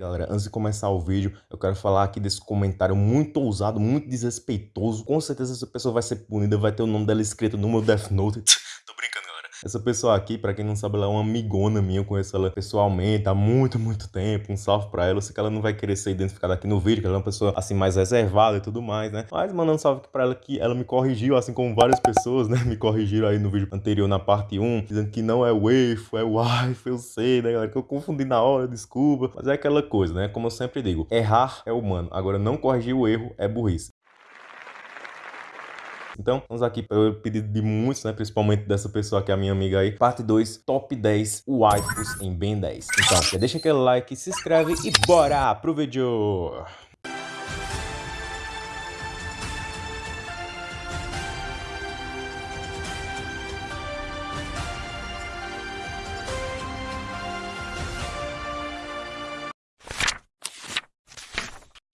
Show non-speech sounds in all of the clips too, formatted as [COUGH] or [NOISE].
Galera, antes de começar o vídeo, eu quero falar aqui desse comentário muito ousado, muito desrespeitoso. Com certeza essa pessoa vai ser punida, vai ter o nome dela escrito no meu Death Note. [LAUGHS] Tô brincando. Essa pessoa aqui, pra quem não sabe, ela é uma amigona minha, eu conheço ela pessoalmente há muito, muito tempo. Um salve pra ela. Eu sei que ela não vai querer ser identificada aqui no vídeo, que ela é uma pessoa, assim, mais reservada e tudo mais, né? Mas mandando um salve pra ela que ela me corrigiu, assim como várias pessoas, né? Me corrigiram aí no vídeo anterior, na parte 1, dizendo que não é o EIFO, é WIFE, eu sei, né, galera? Que eu confundi na hora, desculpa. Mas é aquela coisa, né? Como eu sempre digo, errar é humano. Agora, não corrigir o erro é burrice. Então, vamos aqui pelo pedido de muitos, né? Principalmente dessa pessoa que é a minha amiga aí. Parte 2, top 10 waifus em Ben 10. Então, já deixa aquele like, se inscreve e bora pro vídeo!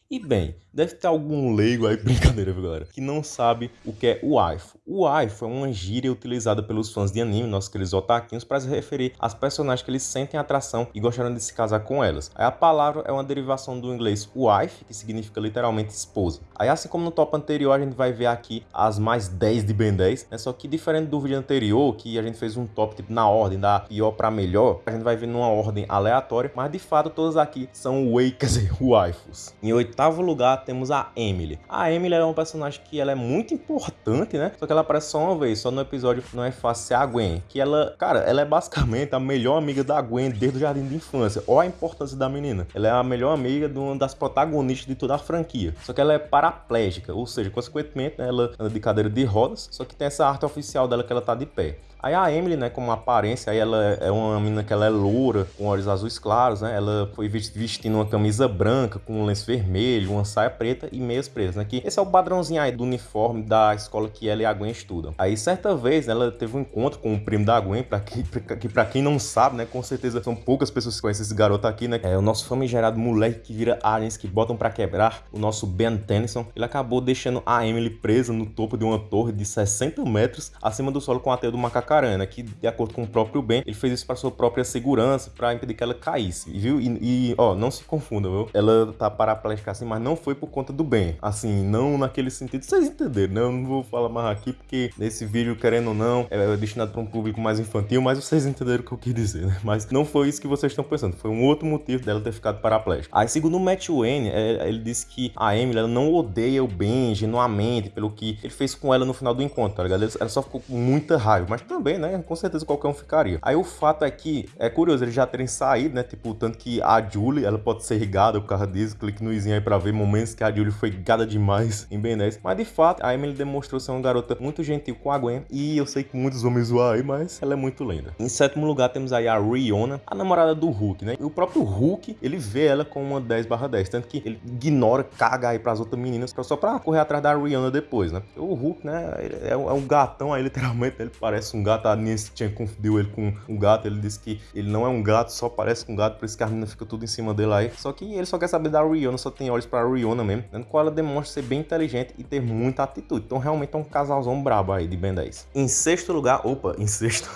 E bem, deve ter algum leigo aí, [LAUGHS] brincadeira, viu, galera, que não sabe o que é o waifu. O waifu é uma gíria utilizada pelos fãs de anime, nossos queridos otaquinhos, para se referir às personagens que eles sentem atração e gostariam de se casar com elas. Aí a palavra é uma derivação do inglês wife, que significa literalmente esposa. Aí assim como no top anterior, a gente vai ver aqui as mais 10 de Ben 10, né? Só que diferente do vídeo anterior, que a gente fez um top tipo, na ordem da pior para melhor, a gente vai ver numa ordem aleatória, mas de fato todas aqui são wei, quer [LAUGHS] waifus. Em oitavo lugar temos a Emily. A Emily é uma personagem que ela é muito importante, né? Só que ela aparece só uma vez, só no episódio Não é Fácil Ser a Gwen. Que ela, cara, ela é basicamente a melhor amiga da Gwen desde o jardim de infância. Olha a importância da menina. Ela é a melhor amiga de uma das protagonistas de toda a franquia. Só que ela é paraplégica, ou seja, consequentemente, né, ela anda de cadeira de rodas, só que tem essa arte oficial dela que ela tá de pé. Aí a Emily, né, como aparência, aí ela é uma menina que ela é loura, com olhos azuis claros, né? Ela foi vestindo uma camisa branca com um lenço vermelho, uma saia preta e meias pretas, né? Que esse é o padrãozinho aí do uniforme da escola que ela e a Gwen estudam. Aí certa vez, né, ela teve um encontro com o primo da Gwen, para que, que para quem não sabe, né, com certeza são poucas pessoas que conhecem esse garoto aqui, né? É o nosso famigerado moleque que vira aliens que botam para quebrar, o nosso Ben Tennyson. Ele acabou deixando a Emily presa no topo de uma torre de 60 metros acima do solo com a teia do macaco que de acordo com o próprio Ben, ele fez isso para sua própria segurança, para impedir que ela caísse, viu? E, e, ó, não se confunda, viu? Ela tá paraplégica assim, mas não foi por conta do Ben, assim, não naquele sentido, vocês entenderam, né? Eu não vou falar mais aqui, porque nesse vídeo, querendo ou não, é destinado para um público mais infantil, mas vocês entenderam o que eu quis dizer, né? Mas não foi isso que vocês estão pensando, foi um outro motivo dela ter ficado paraplégica. Aí, segundo o Matt Wayne, é, ele disse que a Emily, ela não odeia o Ben genuinamente pelo que ele fez com ela no final do encontro, tá ligado? Ela só ficou com muita raiva, mas também também, né? Com certeza qualquer um ficaria. Aí o fato é que, é curioso, eles já terem saído, né? Tipo, tanto que a Julie, ela pode ser gada por causa disso. Clique no izinho aí pra ver momentos que a Julie foi gada demais [LAUGHS] em Ben 10. Mas de fato, a Emily demonstrou ser uma garota muito gentil com a Gwen. E eu sei que muitos vão me zoar aí, mas ela é muito linda. Em sétimo lugar, temos aí a Riona, a namorada do Hulk, né? E o próprio Hulk, ele vê ela com uma 10 barra 10. Tanto que ele ignora, caga aí pras outras meninas, só pra correr atrás da Rihanna depois, né? O Hulk, né? É um gatão aí, literalmente. Ele parece um gato a Nancy tinha confundido ele com um gato. Ele disse que ele não é um gato, só parece com um gato, por isso que a menina fica tudo em cima dele aí. Só que ele só quer saber da Rihanna, só tem olhos pra Rihanna mesmo, dando qual ela demonstra ser bem inteligente e ter muita atitude. Então realmente é um casalzão brabo aí de Ben 10. Em sexto lugar, opa, em sexto,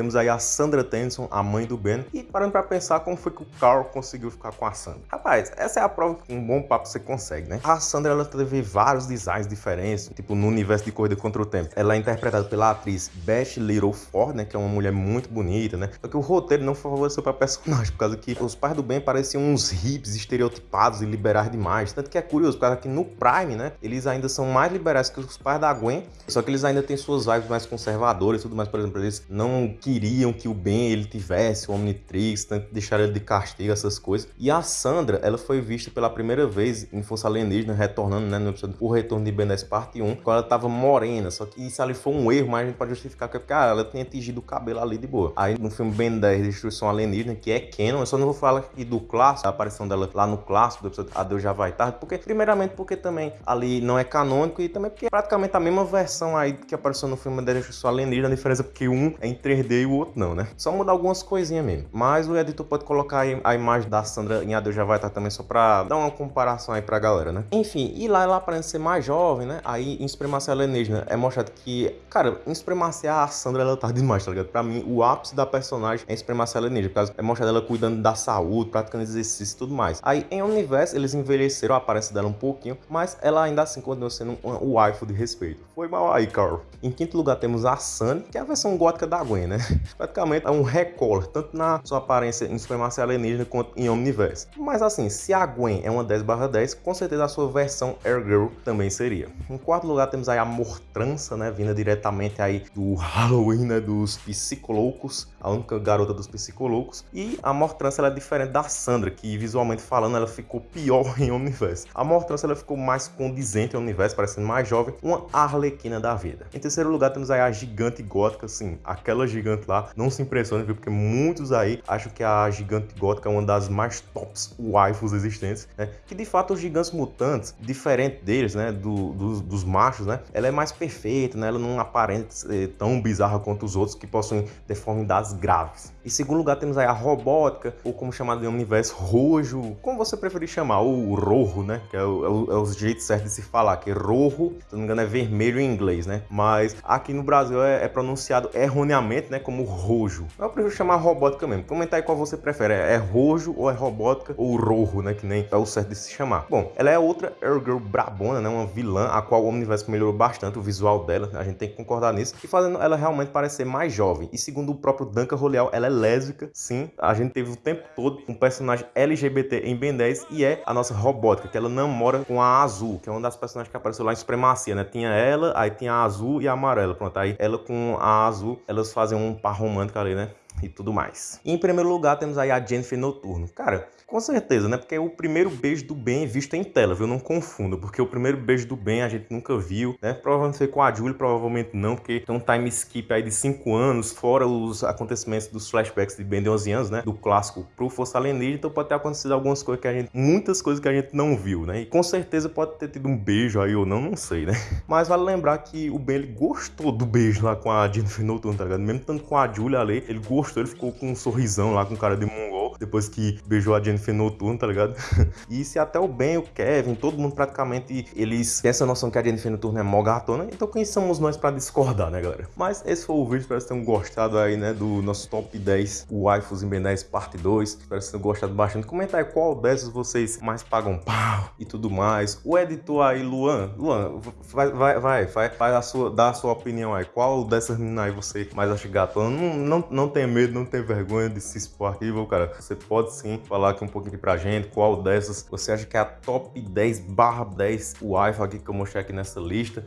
temos aí a Sandra Tennyson, a mãe do Ben. E parando pra pensar como foi que o Carl conseguiu ficar com a Sandra. Rapaz, essa é a prova que um bom papo você consegue, né? A Sandra, ela teve vários designs diferentes, tipo no universo de Corrida Contra o Tempo. Ela é interpretada pela atriz Beth Little Ford, né? Que é uma mulher muito bonita, né? Só que o roteiro não favoreceu pra personagem, por causa que os pais do Ben pareciam uns hips estereotipados e liberais demais. Tanto que é curioso, por causa que no Prime, né? Eles ainda são mais liberais que os pais da Gwen, só que eles ainda têm suas vibes mais conservadoras e tudo mais. Por exemplo, eles não queriam que o Ben ele tivesse o Omnitrix, tanto ele de castigo, essas coisas. E a Sandra, ela foi vista pela primeira vez em Força Alienígena, retornando, né? No episódio O Retorno de Ben 10 parte 1, quando ela tava morena. Só que isso ali foi um erro, mas a gente pode justificar que, porque, ah, ela tinha tingido o cabelo ali de boa. Aí no filme Ben 10, Destruição Alienígena, que é canon, eu só não vou falar aqui do clássico, a aparição dela lá no clássico do episódio Adeus Já Vai Tarde, porque, primeiramente, porque também ali não é canônico e também porque é praticamente a mesma versão aí que apareceu no filme da Destruição Alienígena, a diferença é porque um é em 3D E o outro não, né? Só mudar algumas coisinhas mesmo. Mas o editor pode colocar a imagem da Sandra em AD já vai estar também só pra dar uma comparação aí pra galera, né? Enfim, e lá ela aparenta ser mais jovem, né? Aí em Supremacia Alienígena é mostrado que, cara, em Supremacia a Sandra ela tá demais, tá ligado? Pra mim, o ápice da personagem é em Supremacia Alienígena, porque é mostrado ela cuidando da saúde, praticando exercício e tudo mais. Aí em Universo eles envelheceram a aparência dela um pouquinho, mas ela ainda assim continua sendo um, waifu de respeito. Foi mal aí, Carl. Em quinto lugar temos a Sunny, que é a versão gótica da Gwen, né? [LAUGHS] Praticamente é um recolor, tanto na sua aparência em Supremacia Alienígena quanto em Omniverse. Mas assim, se a Gwen é uma 10 10, com certeza a sua versão Air Girl também seria. Em quarto lugar temos aí a Mortrança, né? Vinda diretamente aí do Halloween, né? Dos Psicoloucos, a única garota dos Psicoloucos. E a Mortrança ela é diferente da Sandra, que visualmente falando ela ficou pior [LAUGHS] em Omniverse. A Mortrança ela ficou mais condizente em Omniverse, parecendo mais jovem, uma arlequina da vida. Em terceiro lugar temos aí a gigante gótica, sim, aquela gigante lá, não se impressione, viu? Porque muitos aí acham que a gigante gótica é uma das mais tops waifus existentes, né? Que de fato os gigantes mutantes, diferente deles, né? Do, dos, dos machos, né? Ela é mais perfeita, né? Ela não aparenta ser tão bizarra quanto os outros que possuem deformidades graves. Em segundo lugar temos aí a robótica, ou como chamado em universo, rojo, como você preferir chamar, o rojo, né? Que é o, é o, é o jeito certo de se falar, que é rojo, se não me engano é vermelho em inglês, né? Mas aqui no Brasil é, é pronunciado erroneamente, né? Como rojo. Eu prefiro chamar robótica mesmo. Comenta aí qual você prefere, é, é rojo ou é robótica, ou rojo, né? Que nem é o certo de se chamar. Bom, ela é outra Girl brabona, né? Uma vilã, a qual o Omniverse melhorou bastante o visual dela, a gente tem que concordar nisso, e fazendo ela realmente parecer mais jovem. E segundo o próprio Duncan Roleal, ela é lésbica, sim. A gente teve o tempo todo um personagem LGBT em Ben 10 e é a nossa robótica, que ela namora com a Azul, que é uma das personagens que apareceu lá em Supremacia, né? Tinha ela, aí tinha a Azul e a Amarela. Pronto, aí ela com a Azul, elas fazem um par romântico ali, né? E tudo mais. E em primeiro lugar temos aí a Jennifer Noturno. Cara, com certeza, né? Porque é o primeiro beijo do Ben visto em tela, viu? Não confunda, porque o primeiro beijo do Ben a gente nunca viu, né? Provavelmente foi com a Julie, provavelmente não, porque tem um time skip aí de 5 anos, fora os acontecimentos dos flashbacks de Ben de 11 anos, né? Do clássico pro Força Alienígena, então pode ter acontecido algumas coisas que a gente... Muitas coisas que a gente não viu, né? E com certeza pode ter tido um beijo aí ou não, não sei, né? [LAUGHS] Mas vale lembrar que o Ben, ele gostou do beijo lá com a Jennifer Noturno, tá ligado? Mesmo tanto com a Julie ali, ele gostou, ele ficou com um sorrisão lá, com cara de mongol, depois que beijou a Jennifer Noturno, tá ligado? [LAUGHS] e se até o Ben, o Kevin, todo mundo praticamente, eles têm essa noção que a Jennifer Noturno é mó gatona, então quem somos nós pra discordar, né, galera? Mas esse foi o vídeo, espero que tenham gostado aí, né, do nosso top 10 waifus em Ben 10 parte 2, espero que vocês tenham gostado bastante. Comenta aí qual dessas vocês mais pagam pau e tudo mais. O editor aí, Luan, Luan, vai, vai, vai, vai, vai a sua, dá a sua opinião aí, qual dessas meninas aí você mais acha gatona? Não, não, não tem medo, não tem vergonha de se expor aqui, viu, cara? Você pode sim falar aqui um pouquinho pra gente qual dessas você acha que é a top 10 barra 10 Wi-Fi que eu mostrei aqui nessa lista.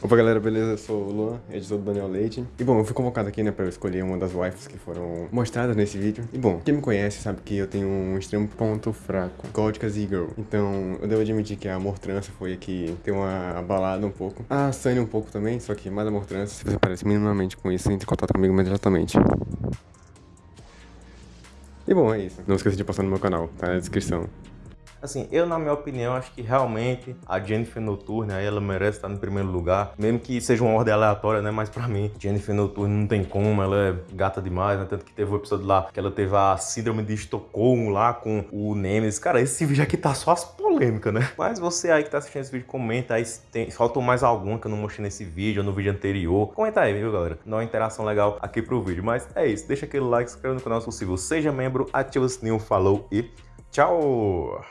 Opa galera, beleza? Eu sou o Luan, editor do Daniel Leite. E bom, eu fui convocado aqui, né, pra eu escolher uma das waifus que foram mostradas nesse vídeo. E bom, quem me conhece sabe que eu tenho um extremo ponto fraco, Góticas e Girl. Então, eu devo admitir que a Amor Trança foi aqui ter uma abalada um pouco. A Sunny um pouco também, só que mais Amor Trança. Se você parece minimamente com isso, entre em contato comigo imediatamente. E bom, é isso. Não esqueça de passar no meu canal, tá na descrição. Assim, eu na minha opinião acho que realmente a Jennifer Noturne aí ela merece estar no primeiro lugar, mesmo que seja uma ordem aleatória, né? Mas pra mim, Jennifer Noturne não tem como, ela é gata demais, né? Tanto que teve o um episódio lá que ela teve a síndrome de Estocolmo lá com o Nemesis. Cara, esse vídeo aqui tá só as polêmicas, né? Mas você aí que tá assistindo esse vídeo, comenta aí se tem, faltou mais algum que eu não mostrei nesse vídeo ou no vídeo anterior. Comenta aí, viu, galera? Dá uma interação legal aqui pro vídeo. Mas é isso, deixa aquele like, se inscreva no canal se possível, seja membro, ativa o sininho, falou e tchau!